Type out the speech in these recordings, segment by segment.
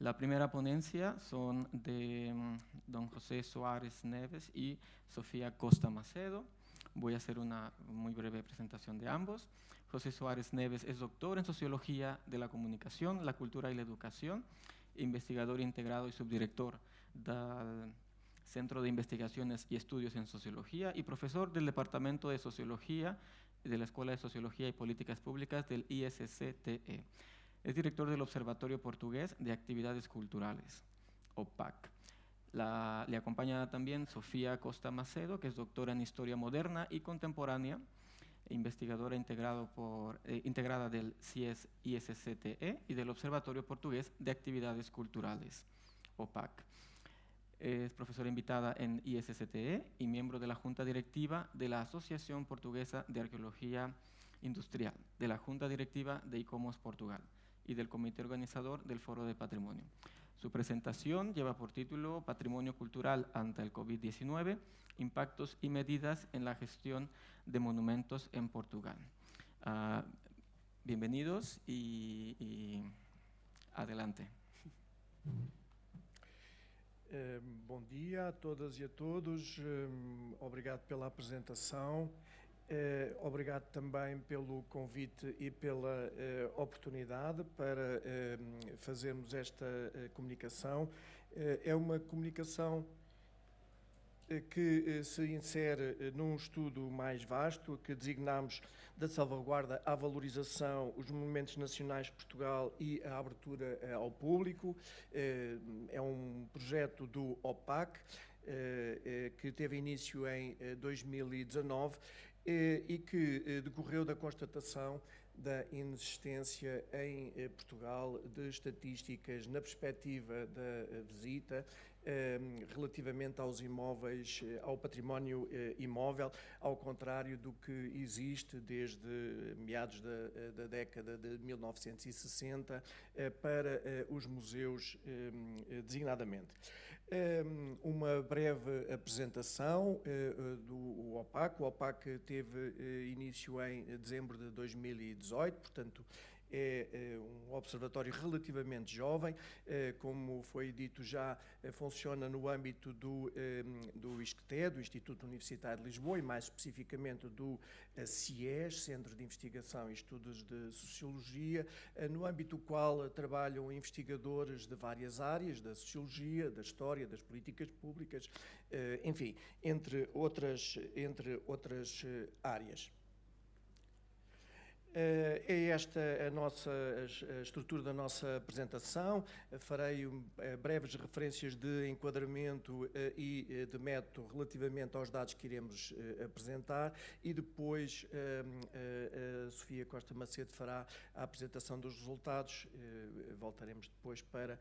La primera ponencia son de mm, don José Suárez Neves y Sofía Costa Macedo. Voy a hacer una muy breve presentación de ambos. José Suárez Neves es doctor en Sociología de la Comunicación, la Cultura y la Educación, investigador integrado y subdirector del Centro de Investigaciones y Estudios en Sociología y profesor del Departamento de Sociología de la Escuela de Sociología y Políticas Públicas del ISCTE. Es director del Observatorio Portugués de Actividades Culturales, OPAC. Le acompaña también Sofía Costa Macedo, que es doctora en Historia Moderna y Contemporánea, investigadora integrado por, eh, integrada del CIES ISCTE y del Observatorio Portugués de Actividades Culturales, OPAC. Es profesora invitada en ISCTE y miembro de la Junta Directiva de la Asociación Portuguesa de Arqueología Industrial, de la Junta Directiva de ICOMOS Portugal y del comité organizador del Foro de Patrimonio. Su presentación lleva por título Patrimonio Cultural ante el COVID-19, impactos y medidas en la gestión de monumentos en Portugal. Uh, bienvenidos y, adelante. Uh, bom dia a todas e a todos, uh, obrigado pela apresentação. Uh, obrigado também pelo convite e pela uh, oportunidade para uh, fazermos esta comunicação. é uma comunicação que se insere num estudo mais vasto que designamos da salvaguarda à valorização os monumentos nacionais de Portugal e a abertura ao público. É um projeto do OPAC que teve início em 2019 eh, e que eh, decorreu da constatação da inexistência em eh, Portugal de estatísticas na perspectiva da visita relativamente aos imóveis, ao património imóvel, ao contrário do que existe desde meados da, da década de 1960 para os museus designadamente uma breve apresentação eh, eh, do OPAC. O OPAC teve eh, início em dezembro de 2018, portanto, é, um observatório relativamente jovem, como foi dito já, funciona no âmbito do, do ISCTE, do Instituto Universitário de Lisboa, e mais especificamente do CIES, Centro de Investigação e Estudos de Sociologia, no âmbito do qual trabalham investigadores de várias áreas, da sociologia, da história, das políticas públicas, enfim, entre outras, entre outras áreas. Eh, é esta a nossa a estrutura da nossa apresentação. Farei eh, breves referências de enquadramento eh, e de método relativamente aos dados que iremos apresentar e depois a Sofia Costa Macedo fará a apresentação dos resultados. Voltaremos depois para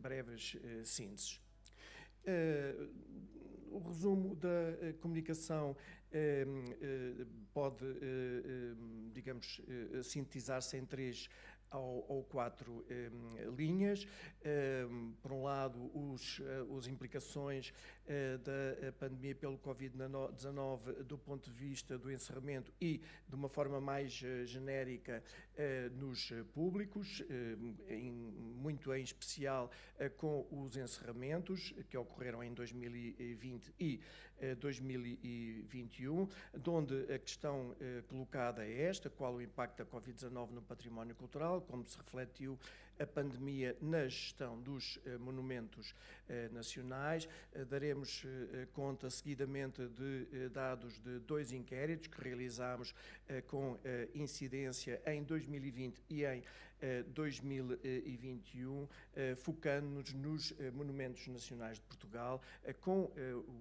breves sínteses. O resumo da comunicação pode, digamos, sintetizar-se em três ou quatro um, linhas. Um, por um lado, os, uh, as implicações uh, da pandemia pelo Covid-19 do ponto de vista do encerramento e, de uma forma mais uh, genérica, nos públicos, em, muito em especial com os encerramentos que ocorreram em 2020 e 2021, onde a questão colocada é esta, qual o impacto da Covid-19 no património cultural, como se refletiu a pandemia na gestão dos eh, monumentos eh, nacionais. Eh, daremos conta seguidamente de dados de dois inquéritos que realizámos com incidência em 2020 e em 2021, focando-nos nos monumentos nacionais de Portugal, com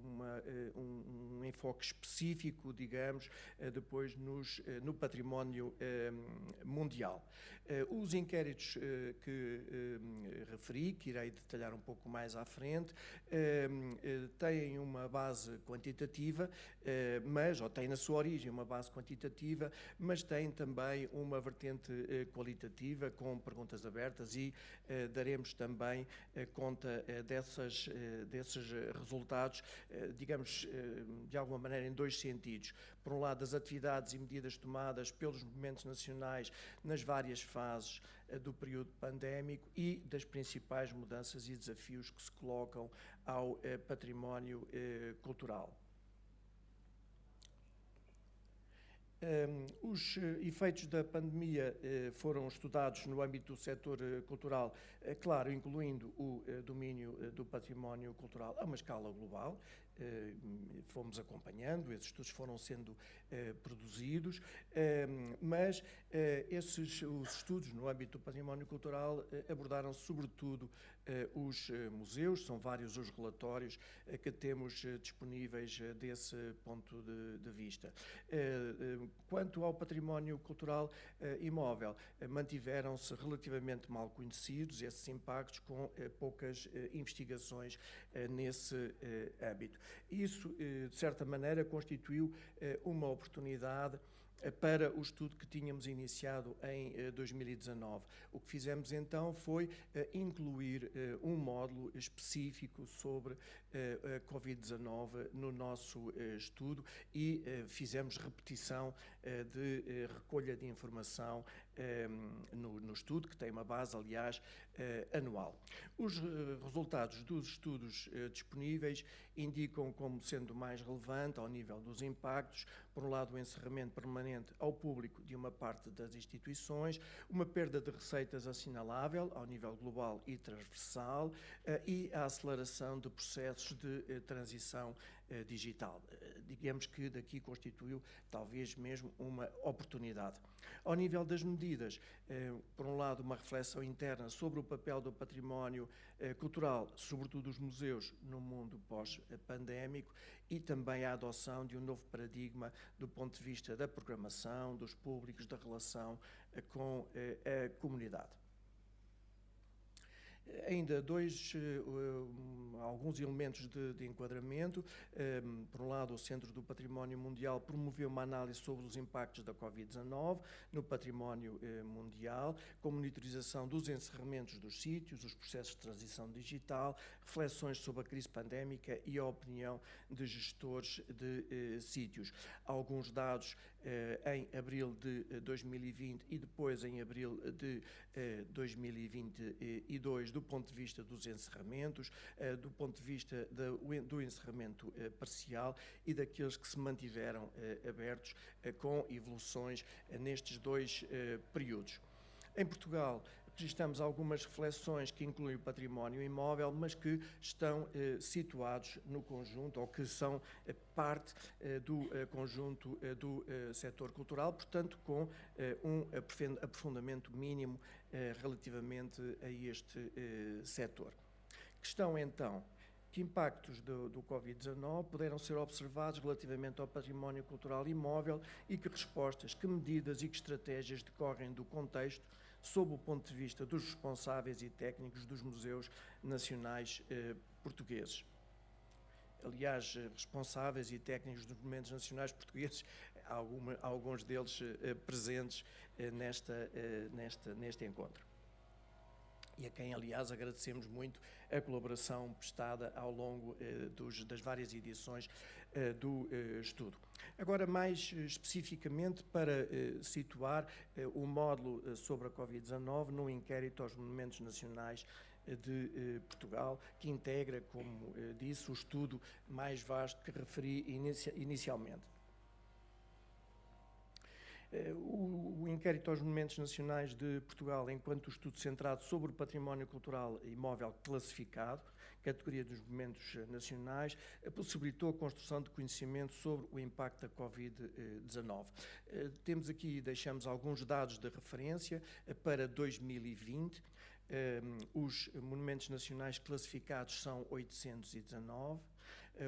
uma, um, um, enfoque específico, digamos, depois nos, no património mundial. Os inquéritos que referi, que irei detalhar um pouco mais à frente, têm uma base quantitativa, mas, ou têm na sua origem uma base quantitativa, mas têm também uma vertente qualitativa, com perguntas abertas e daremos também conta dessas, desses resultados, digamos, de alguma maneira em dois sentidos. Por um lado, das atividades e medidas tomadas pelos movimentos nacionais nas várias fases do período pandémico e das principais mudanças e desafios que se colocam ao património cultural. Um, os uh, efeitos da pandemia uh, foram estudados no âmbito do setor uh, cultural, claro, incluindo o domínio do património cultural a uma escala global, eh, fomos acompanhando, esses estudos foram sendo eh, produzidos, eh, mas esses os estudos no âmbito do património cultural abordaram sobretudo os museus, são vários os relatórios que temos disponíveis desse ponto de, de vista. Quanto ao património cultural imóvel, mantiveram-se relativamente mal conhecidos esses impactos com poucas investigações nesse âmbito. Isso, eh, de certa maneira, constituiu eh, uma oportunidade eh, para o estudo que tínhamos iniciado em 2019. O que fizemos então foi incluir um módulo específico sobre a Covid-19 no nosso estudo e fizemos repetição de recolha de informação no, no, estudo, que tem uma base, aliás, anual. Os resultados dos estudos disponíveis indicam como sendo mais relevante ao nível dos impactos, por um lado, o encerramento permanente ao público de uma parte das instituições, uma perda de receitas assinalável ao nível global e transversal eh, e a aceleração de processos de eh, transição eh, digital. Digamos que daqui constituiu talvez mesmo uma oportunidade. Ao nível das medidas, por um lado, uma reflexão interna sobre o papel do património cultural, sobretudo dos museus, no mundo pós-pandémico e também a adoção de um novo paradigma do ponto de vista da programação, dos públicos, da relação eh, com eh, a comunidade. Ainda dois, uh, alguns elementos de, de enquadramento. Um, por um lado, o Centro do Património Mundial promoveu uma análise sobre os impactos da Covid-19 no património uh, mundial, com monitorização dos encerramentos dos sítios, os processos de transição digital, reflexões sobre a crise pandémica e a opinião de gestores de uh, sítios. Alguns dados em abril de 2020 e depois em abril de 2022 do ponto de vista dos encerramentos, eh, do ponto de vista do encerramento eh, parcial e daqueles que se mantiveram eh, abertos com evoluções nestes dois períodos. Em Portugal, registramos algumas reflexões que incluem o património imóvel, mas que estão eh, situados no conjunto ou que são eh, parte eh, do conjunto do setor cultural, portanto, com um aprofundamento mínimo relativamente a este setor. Questão então que impactos do, do Covid-19 puderam ser observados relativamente ao património cultural imóvel e que respostas, que medidas e que estratégias decorrem do contexto sob o ponto de vista dos responsáveis e técnicos dos museus nacionais eh, portugueses. Aliás, eh, responsáveis e técnicos dos monumentos nacionais portugueses, alguma, alguns deles eh, presentes eh, nesta, eh, nesta, neste encontro. E a quem, aliás, agradecemos muito a colaboração prestada ao longo eh, dos, das várias edições eh, do eh, estudo. Agora, mais especificamente, para situar o módulo sobre a Covid-19 no inquérito aos monumentos nacionais de Portugal, que integra, como disse, o estudo mais vasto que referi inicialmente. O, o, inquérito aos monumentos nacionais de Portugal, enquanto estudo centrado sobre o património cultural imóvel classificado, categoria dos monumentos nacionais, possibilitou a construção de conhecimento sobre o impacto da Covid-19. Eh, temos aqui, deixamos alguns dados de referência eh, para 2020. Eh, os monumentos nacionais classificados são 819 eh,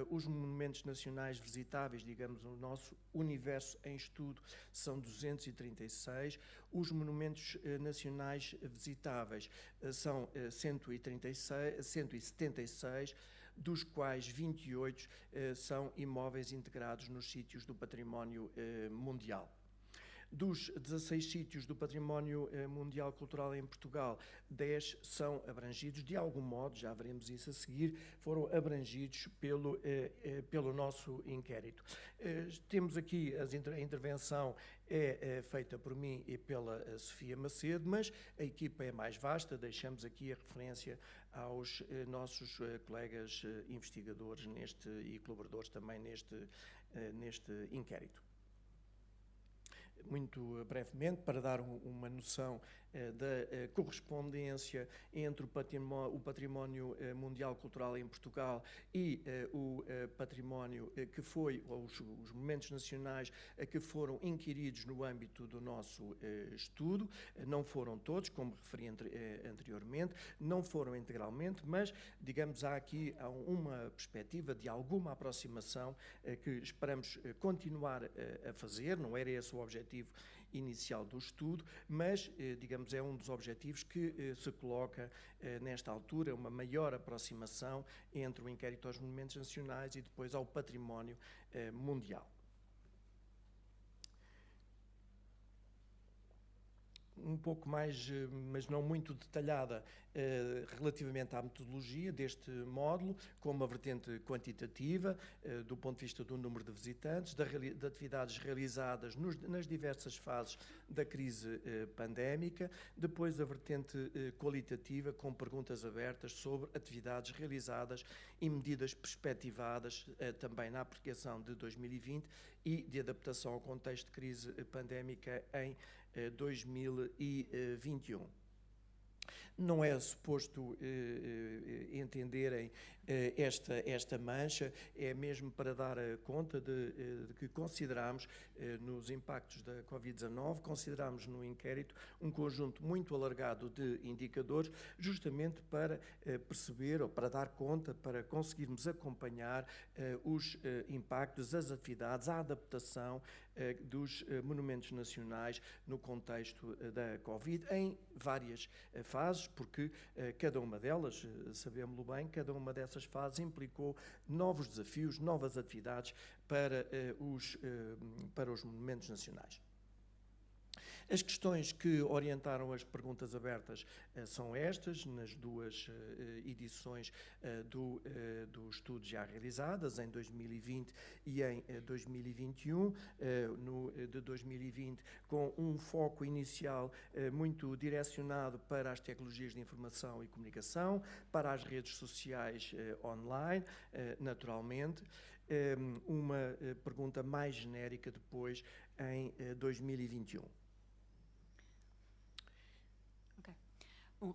os monumentos nacionais visitáveis, digamos, o nosso universo em estudo, são 236. Os monumentos eh, nacionais visitáveis eh, são 136, 176 dos quais 28 são imóveis integrados nos sítios do património mundial. Dos 16 sítios do património mundial cultural em Portugal, 10 são abrangidos, de algum modo, já veremos isso a seguir, foram abrangidos pelo, pelo nosso inquérito. Temos aqui a intervenção é, feita por mim e pela Sofia Macedo, mas a equipa é mais vasta, deixamos aqui a referência aos eh, nossos eh, colegas eh, investigadores neste, e colaboradores também neste, neste inquérito muito brevemente, para dar uma noção eh, da eh, correspondência entre o património, o património eh, mundial cultural em Portugal e o património que foi, os, os momentos nacionais que foram inquiridos no âmbito do nosso estudo. Não foram todos, como referi anteriormente, não foram integralmente, mas, digamos, há aqui uma perspectiva de alguma aproximação que esperamos continuar a fazer, não era esse o objetivo inicial do estudo, mas, eh, digamos, é um dos objetivos que eh, se coloca eh, nesta altura, uma maior aproximação entre o inquérito aos monumentos nacionais e depois ao património mundial. Um pouco mais, mas não muito detalhada, eh, relativamente à metodologia deste módulo, com uma vertente quantitativa, eh, do ponto de vista do número de visitantes, de atividades realizadas nas diversas fases da crise eh, pandémica, depois a vertente qualitativa, com perguntas abertas sobre atividades realizadas e medidas perspectivadas também na aplicação de 2020 e de adaptação ao contexto de crise pandémica em 2021 não é suposto eh, eh, entenderem eh, esta, esta mancha, é mesmo para dar conta de, de que consideramos nos impactos da Covid-19, consideramos no inquérito um conjunto muito alargado de indicadores, justamente para perceber ou para dar conta, para conseguirmos acompanhar os impactos, as atividades, a adaptação dos monumentos nacionais no contexto da Covid, em várias fases, porque eh, cada uma delas, eh, sabemos-lo bem, cada uma dessas fases implicou novos desafios, novas atividades para, eh, os, para os monumentos nacionais. As questões que orientaram as perguntas abertas uh, são estas, nas duas uh, edições uh, do, do estudo já realizadas, em 2020 e em 2021. no, de 2020, com um foco inicial muito direcionado para as tecnologias de informação e comunicação, para as redes sociais online, naturalmente. uma pergunta mais genérica depois em 2021. Bom,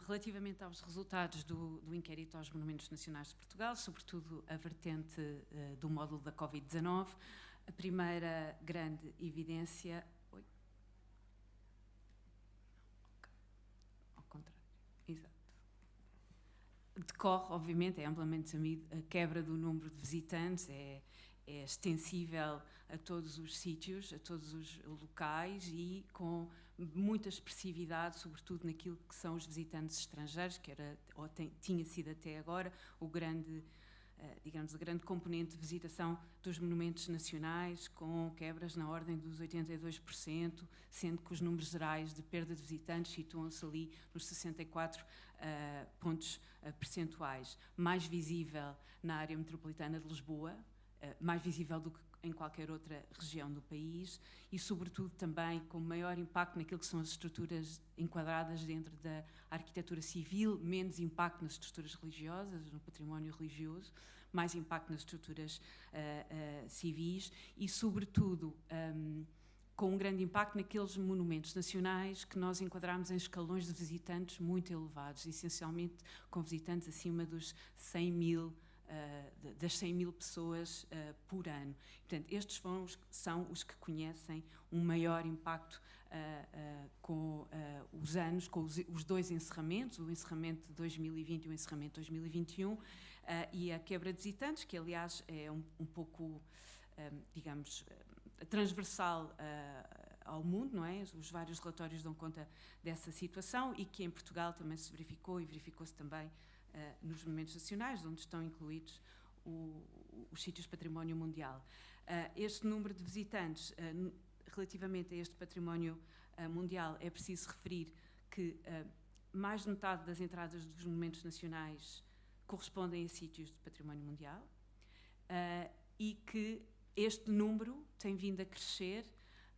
relativamente aos resultados do, do, inquérito aos monumentos nacionais de Portugal, sobretudo a vertente uh, do módulo da Covid-19, a primeira grande evidência. Oi? Ao contrário. Exato. Decorre, obviamente, é amplamente sabido, a quebra do número de visitantes, é, é extensível a todos os sítios, a todos os locais e com muita expressividade, sobretudo naquilo que são os visitantes estrangeiros, que era, ou tem, tinha sido até agora o grande, uh, digamos, a grande componente de visitação dos monumentos nacionais, com quebras na ordem dos 82%, sendo que os números gerais de perda de visitantes situam-se ali nos 64 uh, eh, pontos uh, percentuais. Mais visível na área metropolitana de Lisboa, mais visível do que em qualquer outra região do país e, sobretudo, também com maior impacto naquilo que são as estruturas enquadradas dentro da arquitetura civil, menos impacto nas estruturas religiosas, no património religioso, mais impacto nas estruturas uh, uh, civis e, sobretudo, um, com um grande impacto naqueles monumentos nacionais que nós enquadramos em escalões de visitantes muito elevados, essencialmente com visitantes acima dos 100 mil uh, das 100 mil pessoas uh, por ano. Portanto, estes são os, são os que conhecem um maior impacto uh, com os anos, com os, os, dois encerramentos, o encerramento de 2020 e o encerramento de 2021, e a quebra de visitantes, que aliás é um, um pouco, digamos, transversal ao mundo, não é? Os vários relatórios dão conta dessa situação e que em Portugal também se verificou e verificou-se também nos monumentos nacionais, onde estão incluídos o, os sítios património mundial. Uh, este número de visitantes uh, relativamente a este património mundial, é preciso referir que mais de metade das entradas dos monumentos nacionais correspondem a sítios de património mundial uh, e que este número tem vindo a crescer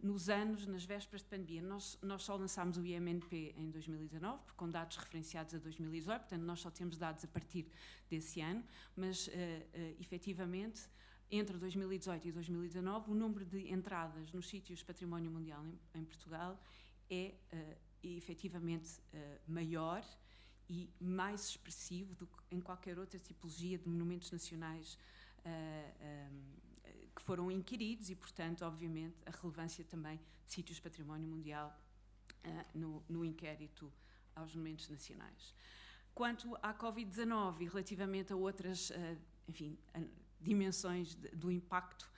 nos anos, nas vésperas de pandemia. Nós, nós só lançámos o IMNP em 2019, com dados referenciados a 2018, portanto, nós só temos dados a partir desse ano, mas, uh, uh, efetivamente, entre 2018 e 2019, o número de entradas nos sítios património mundial em, em Portugal é uh, efetivamente uh, maior e mais expressivo do que em qualquer outra tipologia de monumentos nacionais uh, um, foram inquiridos e, portanto, obviamente, a relevância também de sítios património mundial uh, no, no inquérito aos monumentos nacionais. Quanto à Covid-19 e relativamente a outras, enfim, dimensões de, do impacto,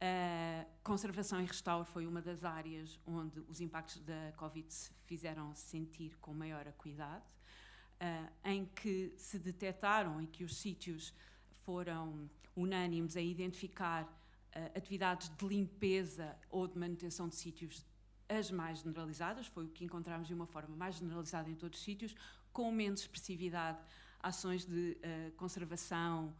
a conservação e restauro foi uma das áreas onde os impactos da Covid se fizeram sentir com maior acuidade, uh, em que se detectaram e que os sítios foram unânimes a identificar uh, atividades de limpeza ou de manutenção de sítios as mais generalizadas, foi o que encontramos de uma forma mais generalizada em todos os sítios, com menos expressividade, ações de uh, conservação,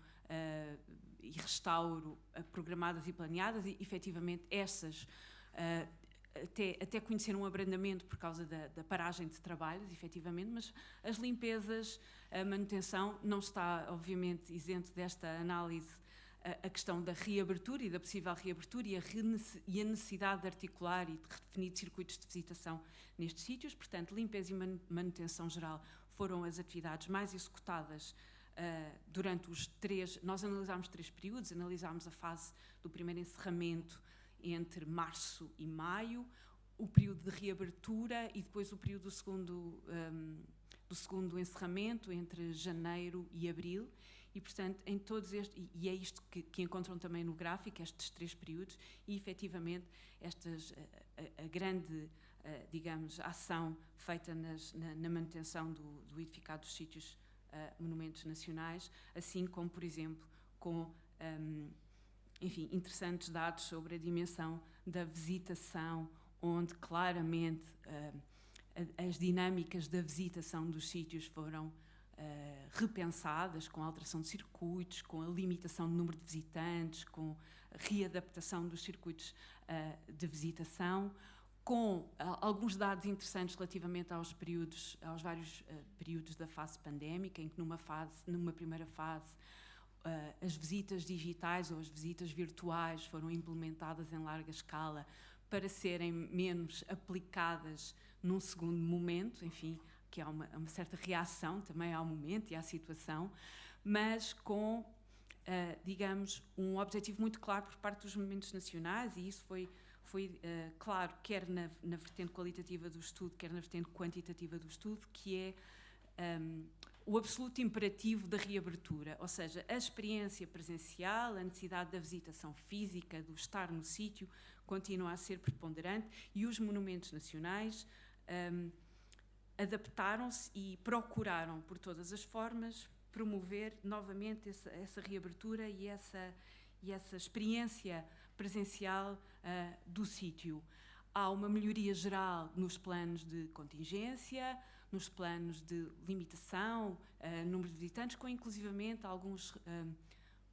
e restauro uh, programadas e planeadas e efetivamente essas uh, até, até conhecer um abrandamento por causa da, da, paragem de trabalhos, efetivamente, mas as limpezas, a manutenção, não está, obviamente, isento desta análise a, questão da reabertura e da possível reabertura e a, necessidade de articular e de redefinir circuitos de visitação nestes sítios. Portanto, limpeza e manutenção geral foram as atividades mais executadas Uh, durante os três, nós analisámos três períodos, analisámos a fase do primeiro encerramento entre março e maio, o período de reabertura e depois o período do segundo, um, do segundo encerramento entre janeiro e abril e portanto em todos estes e é isto que, que encontram também no gráfico estes três períodos e efetivamente estas a, a grande digamos ação feita nas, na, na, manutenção do, do edificado dos sítios uh, monumentos nacionais, assim como, por exemplo, com um, enfim, interessantes dados sobre a dimensão da visitação, onde claramente as dinâmicas da visitação dos sítios foram uh, repensadas, com a alteração de circuitos, com a limitação do número de visitantes, com a readaptação dos circuitos uh, de visitação, com uh, alguns dados interessantes relativamente aos períodos, aos vários períodos da fase pandémica, em que numa fase, numa primeira fase, as visitas digitais ou as visitas virtuais foram implementadas em larga escala para serem menos aplicadas num segundo momento, enfim, que há uma, uma certa reação também ao momento e à situação, mas com, digamos, um objetivo muito claro por parte dos movimentos nacionais e isso foi foi uh, claro, quer na, na, vertente qualitativa do estudo, quer na vertente quantitativa do estudo, que é um, ehm, o absoluto imperativo da reabertura, ou seja, a experiência presencial, a necessidade da visitação física, do estar no sítio, continua a ser preponderante e os monumentos nacionais um, ehm, adaptaram-se e procuraram, por todas as formas, promover novamente essa, essa reabertura e essa, e essa experiência presencial uh, do sítio. Há uma melhoria geral nos planos de contingência, nos planos de limitação, uh, número de visitantes, com inclusivamente alguns uh,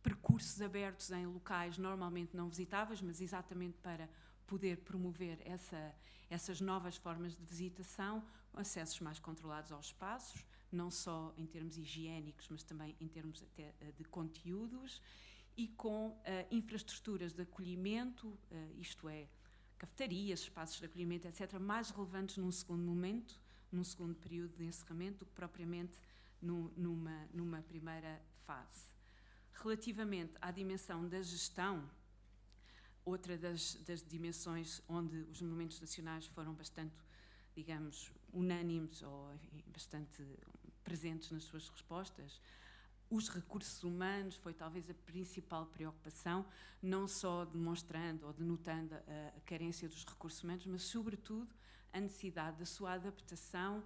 percursos abertos em locais normalmente não visitáveis, mas exatamente para poder promover essa, essas novas formas de visitação, acessos mais controlados aos espaços, não só em termos higiênicos, mas também em termos até de conteúdos e com uh, infraestruturas de acolhimento, uh, isto é, cafetarias, espaços de acolhimento, etc., mais relevantes num segundo momento, num segundo período de encerramento, do que propriamente no, numa, numa primeira fase. Relativamente à dimensão da gestão, outra das, das dimensões onde os monumentos nacionais foram bastante, digamos, unânimes ou bastante presentes nas suas respostas, os recursos humanos foi talvez a principal preocupação, não só demonstrando ou denotando a, carência dos recursos humanos, mas sobretudo a necessidade da sua adaptação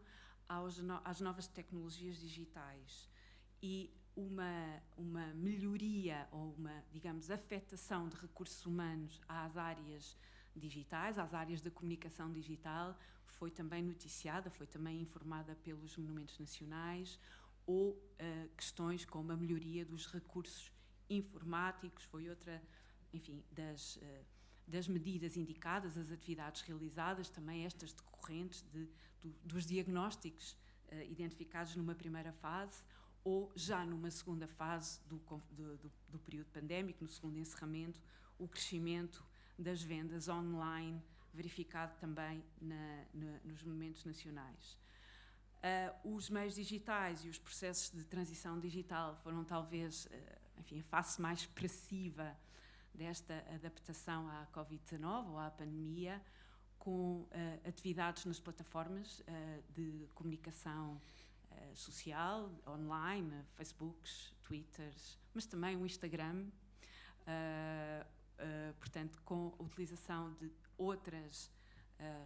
às novas tecnologias digitais. E uma, uma melhoria ou uma, digamos, afetação de recursos humanos às áreas digitais, às áreas da comunicação digital, foi também noticiada, foi também informada pelos monumentos nacionais, ou uh, questões como a melhoria dos recursos informáticos, foi outra, enfim, das, uh, das medidas indicadas, as atividades realizadas, também estas decorrentes de, do, dos diagnósticos uh, identificados numa primeira fase, ou já numa segunda fase do, do, do, do período pandémico, no segundo encerramento, o crescimento das vendas online, verificado também na, na, nos monumentos nacionais. Uh, os meios digitais e os processos de transição digital foram talvez, uh, enfim, a face mais expressiva desta adaptação à Covid-19 ou à pandemia, com uh, atividades nas plataformas de comunicação social, online, Facebooks, Twitters, mas também o Instagram, portanto, com a utilização de outras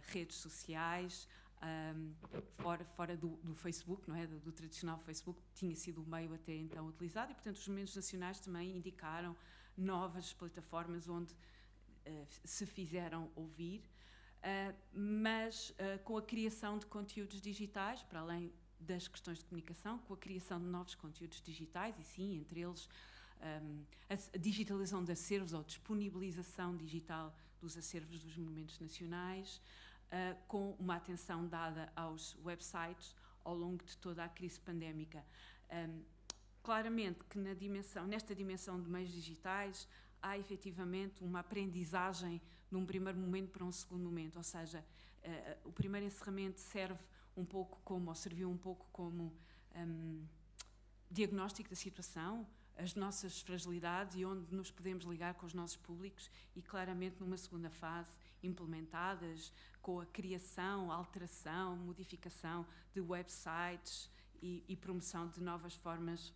redes sociais, um, fora, fora do, do, Facebook, não é? Do, do, tradicional Facebook, tinha sido o meio até então utilizado e, portanto, os movimentos nacionais também indicaram novas plataformas onde uh, se fizeram ouvir, uh, mas uh, com a criação de conteúdos digitais, para além das questões de comunicação, com a criação de novos conteúdos digitais, e sim, entre eles um, a digitalização de acervos ou disponibilização digital dos acervos dos monumentos nacionais, uh, com uma atenção dada aos websites ao longo de toda a crise pandémica. Um, claramente que na dimensão, nesta dimensão de meios digitais há efetivamente uma aprendizagem de um primeiro momento para um segundo momento, ou seja, uh, o primeiro encerramento serve um pouco como, ou serviu um pouco como um, diagnóstico da situação, as nossas fragilidades e onde nos podemos ligar com os nossos públicos e claramente numa segunda fase implementadas com a criação, alteração, modificação de websites e, e promoção de novas formas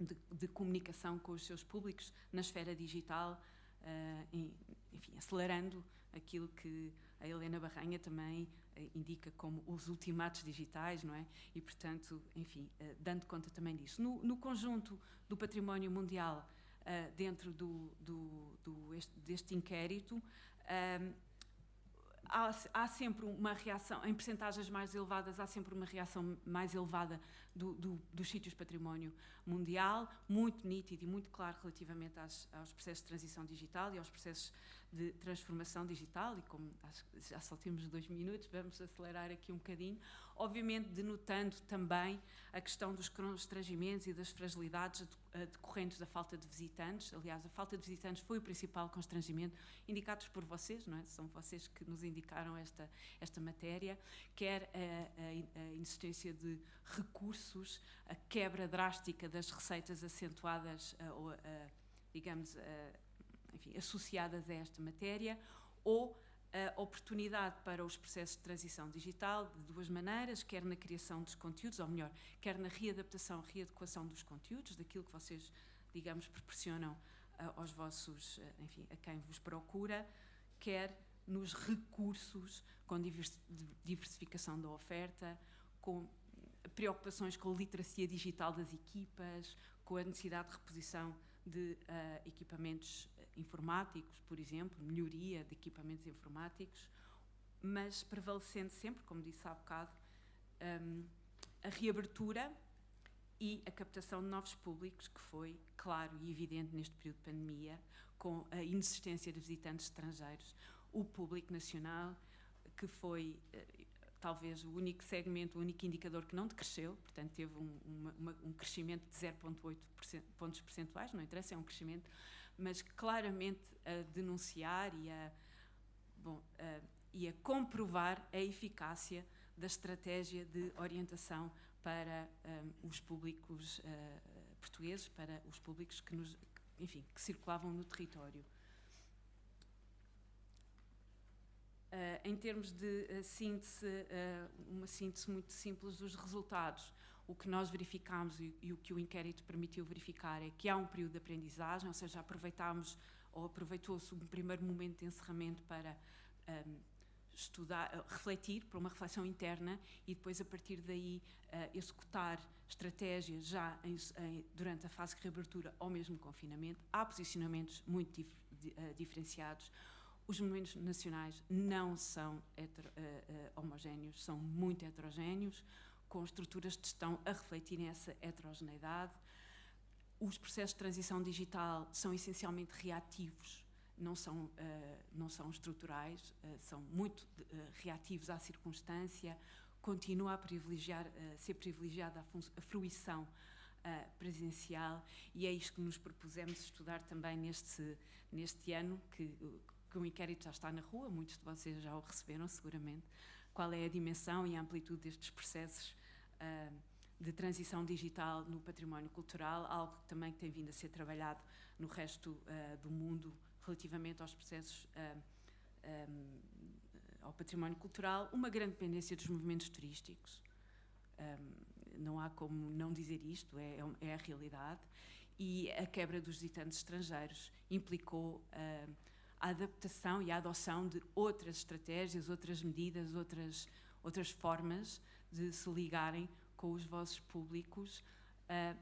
de, de, comunicação com os seus públicos na esfera digital, uh, enfim, acelerando aquilo que a Helena Barranha também indica como os ultimatos digitais, não é? E, portanto, enfim, uh, dando conta também disso. No, no conjunto do património mundial, dentro do, do, do este, deste inquérito, há, há, sempre uma reação, em percentagens mais elevadas, há sempre uma reação mais elevada do, do, dos sítios património mundial, muito nítido e muito claro relativamente às, aos processos de transição digital e aos processos de transformação digital, e como já só temos dois minutos, vamos acelerar aqui um bocadinho, obviamente denotando também a questão dos constrangimentos e das fragilidades decorrentes da falta de visitantes. Aliás, a falta de visitantes foi o principal constrangimento, indicados por vocês, não é? São vocês que nos indicaram esta, esta matéria, quer a, a, a insistência de recursos, a quebra drástica das receitas acentuadas, ou, digamos, enfim, associadas a esta matéria, ou a oportunidade para os processos de transição digital de duas maneiras, quer na criação dos conteúdos, ou melhor, quer na readaptação, readequação dos conteúdos, daquilo que vocês, digamos, proporcionam aos vossos, enfim, a quem vos procura, quer nos recursos com diversificação da oferta, com preocupações com a literacia digital das equipas, com a necessidade de reposição de uh, equipamentos informáticos, por exemplo, melhoria de equipamentos informáticos, mas prevalecendo sempre, como disse há bocado, um, a reabertura e a captação de novos públicos, que foi claro e evidente neste período de pandemia, com a inexistência de visitantes estrangeiros, o público nacional, que foi eh, talvez o único segmento, o único indicador que não decresceu, portanto teve um, uma, um crescimento de 0,8 pontos percentuais, não interessa, é um crescimento, mas claramente a denunciar e a, bom, a, e a comprovar a eficácia da estratégia de orientação para um, os públicos uh, portugueses, para os públicos que, nos, enfim, que circulavam no território. Uh, em termos de uh, síntese, uh, uma síntese muito simples dos resultados, o que nós verificámos e, e, o que o inquérito permitiu verificar é que há um período de aprendizagem, ou seja, aproveitámos ou aproveitou-se um primeiro momento de encerramento para um, estudar, refletir, para uma reflexão interna e depois, a partir daí, executar estratégias já em, em, durante a fase de reabertura ou mesmo confinamento. Há posicionamentos muito dif, di, diferenciados Os monumentos nacionais não são hetero, uh, homogéneos, são muito heterogéneos, com estruturas de gestão a refletirem essa heterogeneidade. Os processos de transição digital são essencialmente reativos, não são, uh, não são estruturais, uh, são muito uh, reativos à circunstância, continua a privilegiar, ser privilegiada a, a fruição presencial e é isto que nos propusemos estudar também neste, neste ano, que, que o inquérito já está na rua, muitos de vocês já o receberam seguramente, qual é a dimensão e a amplitude destes processos de transição digital no património cultural, algo que também tem vindo a ser trabalhado no resto do mundo relativamente aos processos uh, um, ao património cultural, uma grande dependência dos movimentos turísticos. Um, não há como não dizer isto, é, é, é, a realidade. E a quebra dos visitantes estrangeiros implicou uh, a adaptação e a adoção de outras estratégias, outras medidas, outras, outras formas de se ligarem com os vossos públicos, uh,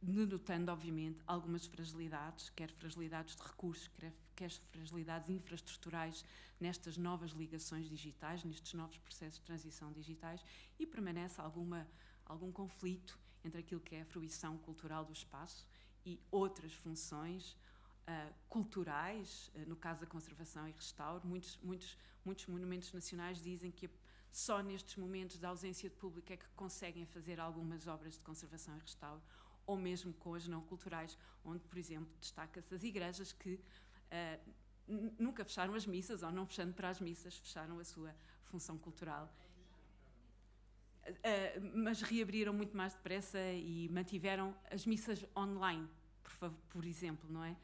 denotando, obviamente, algumas fragilidades, quer fragilidades de recursos, quer, quer fragilidades infraestruturais nestas novas ligações digitais, nestes novos processos de transição digitais, e permanece alguma, algum conflito entre aquilo que é a fruição cultural do espaço e outras funções uh, culturais, uh, no caso da conservação e restauro. Muitos, muitos, muitos monumentos nacionais dizem que só nestes momentos de ausência de público é que conseguem fazer algumas obras de conservação e restauro ou mesmo com as não culturais, onde, por exemplo, destaca-se as igrejas que uh, nunca fecharam as missas, ou não fechando para as missas, fecharam a sua função cultural. Uh, mas reabriram muito mais depressa e mantiveram as missas online, por, por exemplo, não é?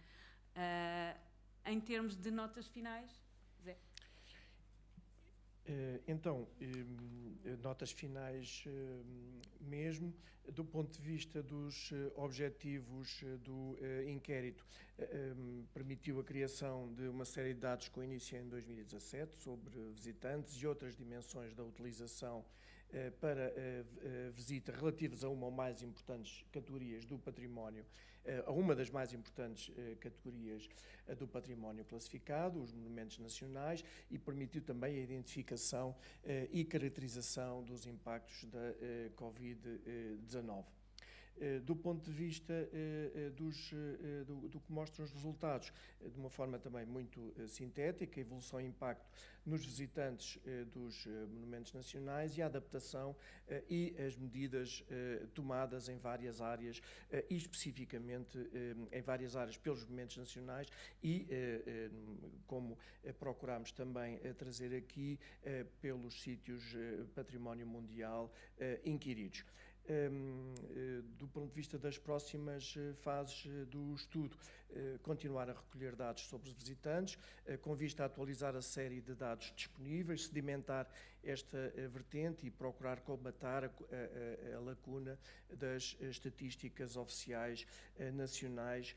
Uh, em termos de notas finais, Zé. Então, notas finais mesmo, do ponto de vista dos eh, objetivos eh, do eh, inquérito, permitiu a criação de uma série de dados com início em 2017 sobre visitantes e outras dimensões da utilização para visita relativas a uma ou mais importantes categorias do património, a uma das mais importantes categorias do património classificado, os monumentos nacionais, e permitiu também a identificação e caracterização dos impactos da Covid-19. Eh, do ponto de vista eh, eh, dos, do, do, que mostram os resultados, de uma forma também muito sintética, evolução e impacto nos visitantes dos monumentos nacionais e a adaptação e as medidas tomadas em várias áreas, e especificamente em várias áreas pelos monumentos nacionais e, como procuramos também trazer aqui, pelos sítios património mundial inquiridos. Um, eh, do ponto de vista das próximas eh, fases eh, do estudo, continuar a recolher dados sobre os visitantes, com vista a atualizar a série de dados disponíveis, sedimentar esta vertente e procurar combatar a, a, a lacuna das estatísticas oficiais nacionais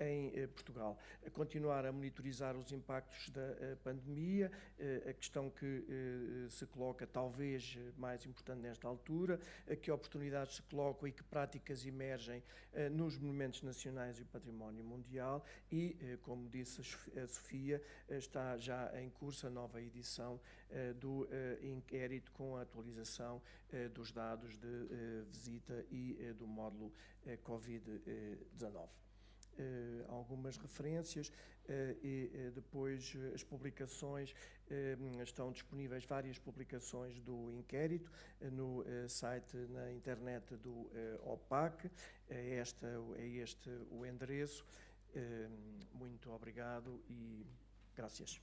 em Portugal. Continuar a monitorizar os impactos da pandemia, a questão que se coloca talvez mais importante nesta altura, que oportunidades se colocam e que práticas emergem nos monumentos nacionais e o património mundial e, como disse a Sofia, está já em curso a nova edição do inquérito com a atualização dos dados de visita e do módulo Covid-19. Algumas referências e depois as publicações estão disponíveis várias publicações do inquérito eh, no eh, site na internet do eh, OPAC. É, esta, é este o endereço. Muito obrigado e graças.